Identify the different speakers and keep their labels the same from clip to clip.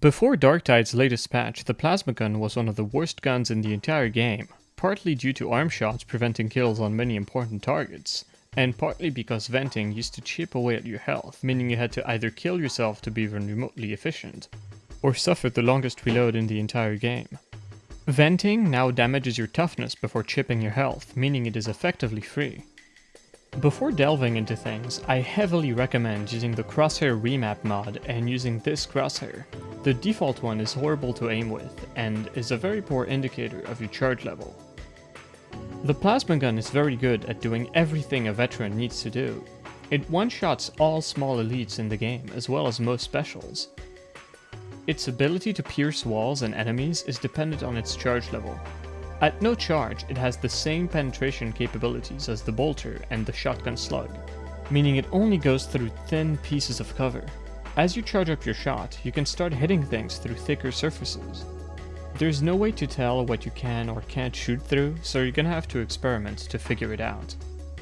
Speaker 1: Before Darktide's latest patch, the plasma gun was one of the worst guns in the entire game, partly due to arm shots preventing kills on many important targets, and partly because venting used to chip away at your health, meaning you had to either kill yourself to be even remotely efficient, or suffer the longest reload in the entire game. Venting now damages your toughness before chipping your health, meaning it is effectively free. Before delving into things, I heavily recommend using the Crosshair Remap mod and using this crosshair. The default one is horrible to aim with, and is a very poor indicator of your charge level. The plasma gun is very good at doing everything a veteran needs to do. It one-shots all small elites in the game, as well as most specials. Its ability to pierce walls and enemies is dependent on its charge level. At no charge, it has the same penetration capabilities as the bolter and the shotgun slug, meaning it only goes through thin pieces of cover. As you charge up your shot, you can start hitting things through thicker surfaces. There's no way to tell what you can or can't shoot through, so you're gonna have to experiment to figure it out.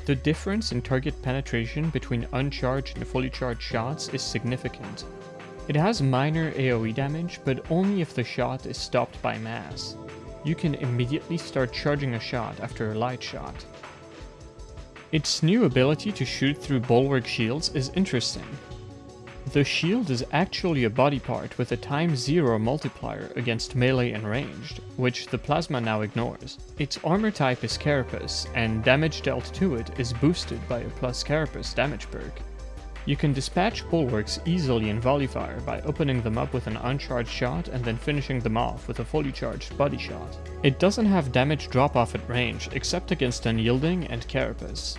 Speaker 1: The difference in target penetration between uncharged and fully charged shots is significant. It has minor AoE damage, but only if the shot is stopped by mass. You can immediately start charging a shot after a light shot. Its new ability to shoot through bulwark shields is interesting, the shield is actually a body part with a times zero multiplier against melee and ranged, which the plasma now ignores. Its armor type is Carapace, and damage dealt to it is boosted by a plus Carapace damage perk. You can dispatch bulwarks easily in volley fire by opening them up with an uncharged shot and then finishing them off with a fully charged body shot. It doesn't have damage drop off at range except against unyielding and carapace.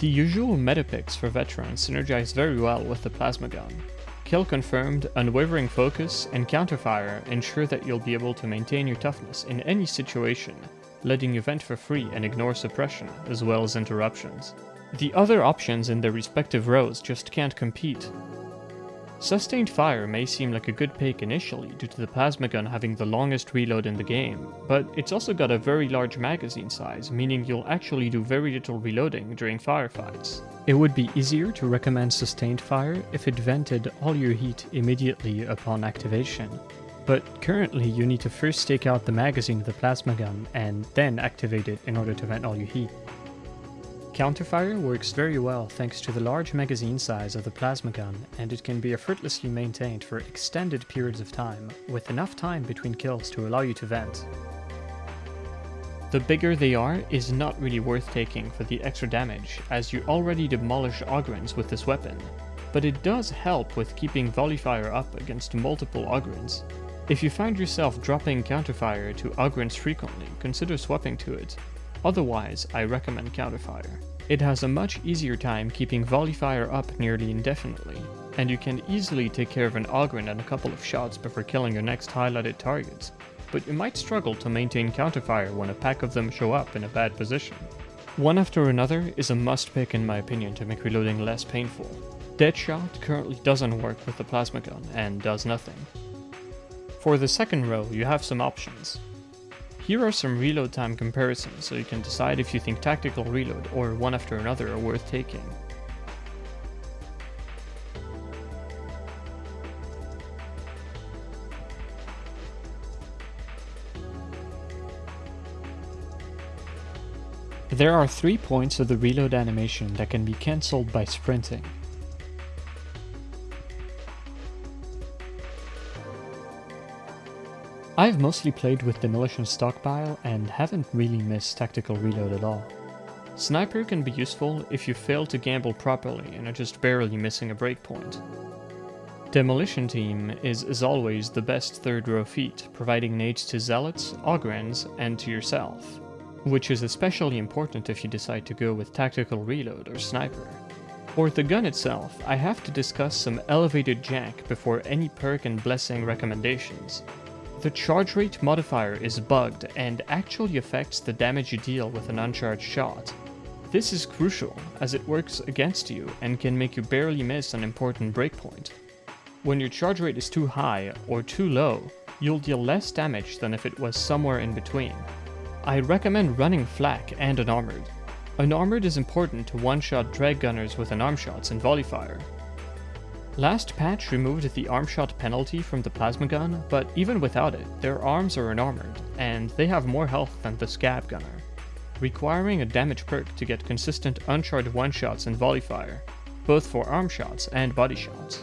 Speaker 1: The usual meta picks for veterans synergize very well with the plasma gun. Kill confirmed, unwavering focus, and counterfire ensure that you'll be able to maintain your toughness in any situation, letting you vent for free and ignore suppression, as well as interruptions. The other options in their respective rows just can't compete, Sustained Fire may seem like a good pick initially due to the plasma gun having the longest reload in the game, but it's also got a very large magazine size, meaning you'll actually do very little reloading during firefights. It would be easier to recommend Sustained Fire if it vented all your heat immediately upon activation, but currently you need to first take out the magazine of the plasma gun and then activate it in order to vent all your heat. Counterfire works very well thanks to the large magazine size of the plasma gun, and it can be effortlessly maintained for extended periods of time, with enough time between kills to allow you to vent. The bigger they are is not really worth taking for the extra damage, as you already demolish Ogryns with this weapon, but it does help with keeping volley fire up against multiple Ogryns. If you find yourself dropping counterfire to Ogryns frequently, consider swapping to it, Otherwise, I recommend Counterfire. It has a much easier time keeping volley fire up nearly indefinitely, and you can easily take care of an Ogryn in a couple of shots before killing your next highlighted targets, but you might struggle to maintain counterfire when a pack of them show up in a bad position. One after another is a must pick in my opinion to make reloading less painful. Deadshot currently doesn't work with the plasma gun and does nothing. For the second row you have some options. Here are some reload time comparisons so you can decide if you think tactical reload or one after another are worth taking. There are three points of the reload animation that can be cancelled by sprinting. I've mostly played with Demolition Stockpile and haven't really missed Tactical Reload at all. Sniper can be useful if you fail to gamble properly and are just barely missing a breakpoint. Demolition Team is as always the best third row feat, providing nades to zealots, ogryns, and to yourself, which is especially important if you decide to go with Tactical Reload or Sniper. For the gun itself, I have to discuss some elevated jack before any perk and blessing recommendations, the charge rate modifier is bugged and actually affects the damage you deal with an uncharged shot. This is crucial, as it works against you and can make you barely miss an important breakpoint. When your charge rate is too high or too low, you'll deal less damage than if it was somewhere in between. I recommend running flak and an unarmored. Unarmored is important to one-shot dreg gunners with unarmed shots and volley fire, Last patch removed the arm shot penalty from the plasma gun, but even without it, their arms are unarmored, and they have more health than the scab gunner, requiring a damage perk to get consistent uncharged one-shots and volley fire, both for arm shots and body shots.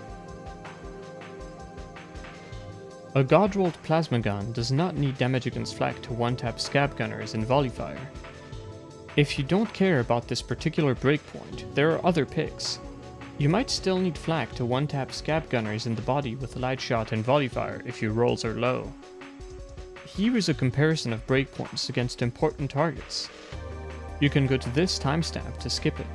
Speaker 1: A god-rolled plasma gun does not need damage against flak to one-tap scab gunners in volley fire. If you don't care about this particular breakpoint, there are other picks, you might still need flak to one-tap scab gunners in the body with light shot and volley fire if your rolls are low. Here is a comparison of breakpoints against important targets. You can go to this timestamp to skip it.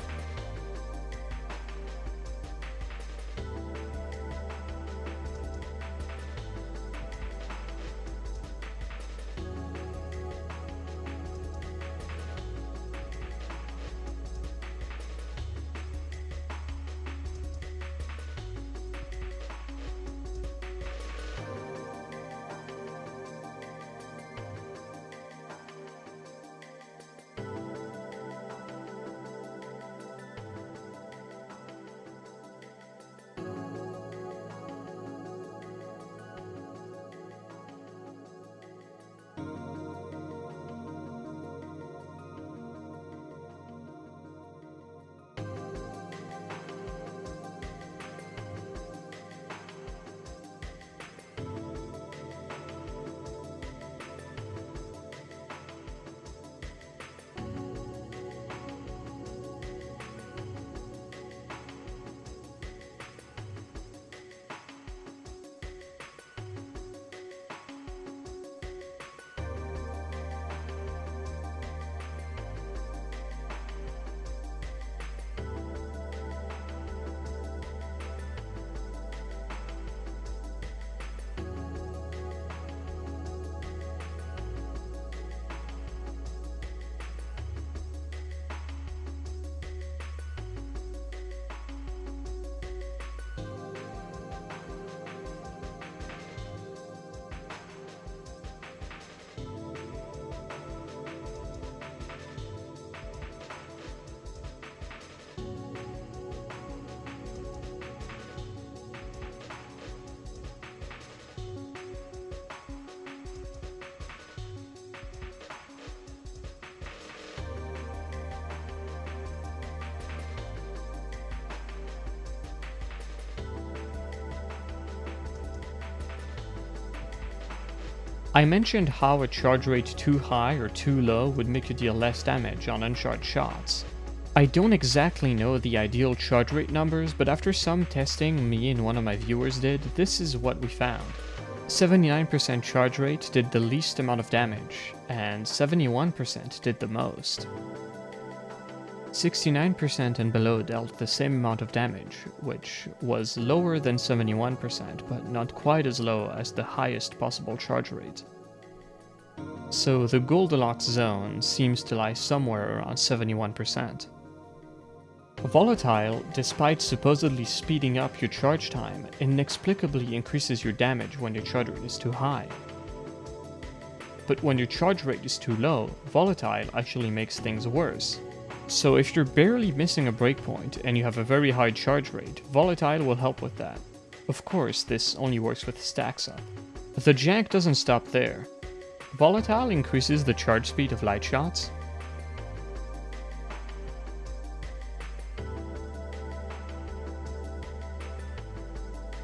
Speaker 1: I mentioned how a charge rate too high or too low would make you deal less damage on uncharged shots. I don't exactly know the ideal charge rate numbers, but after some testing me and one of my viewers did, this is what we found. 79% charge rate did the least amount of damage, and 71% did the most. 69% and below dealt the same amount of damage, which was lower than 71%, but not quite as low as the highest possible charge rate. So the Goldilocks zone seems to lie somewhere around 71%. Volatile, despite supposedly speeding up your charge time, inexplicably increases your damage when your charge rate is too high. But when your charge rate is too low, Volatile actually makes things worse, so if you're barely missing a breakpoint and you have a very high charge rate, Volatile will help with that. Of course, this only works with stacks up. But the jank doesn't stop there. Volatile increases the charge speed of light shots,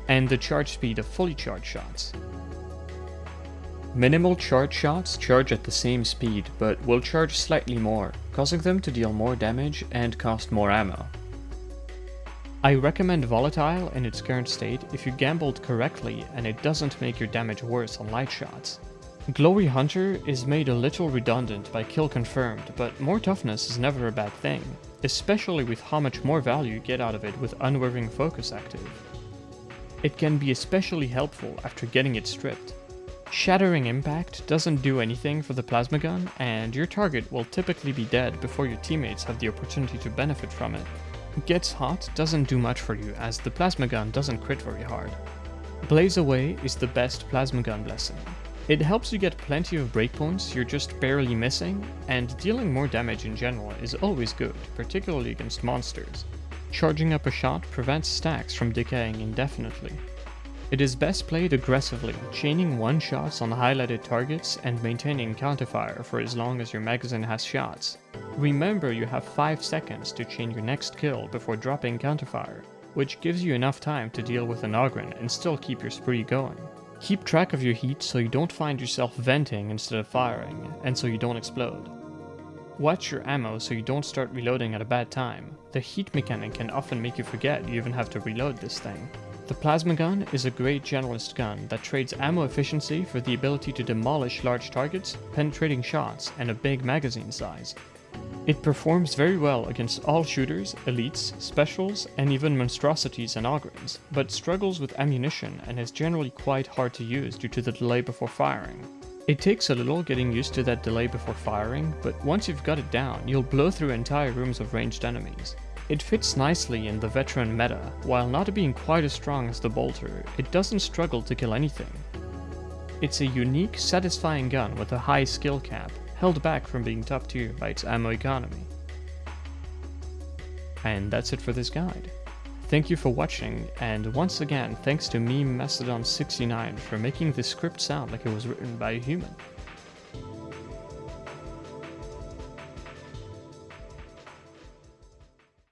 Speaker 1: and the charge speed of fully charged shots. Minimal charge shots charge at the same speed, but will charge slightly more, causing them to deal more damage and cost more ammo. I recommend Volatile in its current state if you gambled correctly and it doesn't make your damage worse on light shots. Glory Hunter is made a little redundant by kill confirmed, but more toughness is never a bad thing, especially with how much more value you get out of it with Unwavering Focus active. It can be especially helpful after getting it stripped, Shattering Impact doesn't do anything for the plasma gun, and your target will typically be dead before your teammates have the opportunity to benefit from it. Gets Hot doesn't do much for you as the plasma gun doesn't crit very hard. Blaze Away is the best plasma gun blessing. It helps you get plenty of breakpoints you're just barely missing, and dealing more damage in general is always good, particularly against monsters. Charging up a shot prevents stacks from decaying indefinitely. It is best played aggressively, chaining one shots on highlighted targets and maintaining counterfire for as long as your magazine has shots. Remember you have 5 seconds to chain your next kill before dropping counterfire, which gives you enough time to deal with an Ogryn and still keep your spree going. Keep track of your heat so you don't find yourself venting instead of firing, and so you don't explode. Watch your ammo so you don't start reloading at a bad time. The heat mechanic can often make you forget you even have to reload this thing. The plasma gun is a great generalist gun that trades ammo efficiency for the ability to demolish large targets, penetrating shots, and a big magazine size. It performs very well against all shooters, elites, specials, and even monstrosities and Ogryns, but struggles with ammunition and is generally quite hard to use due to the delay before firing. It takes a little getting used to that delay before firing, but once you've got it down, you'll blow through entire rooms of ranged enemies. It fits nicely in the veteran meta, while not being quite as strong as the bolter, it doesn't struggle to kill anything. It's a unique, satisfying gun with a high skill cap, held back from being top tier by its ammo economy. And that's it for this guide. Thank you for watching, and once again thanks to Meme Mastodon69 for making this script sound like it was written by a human.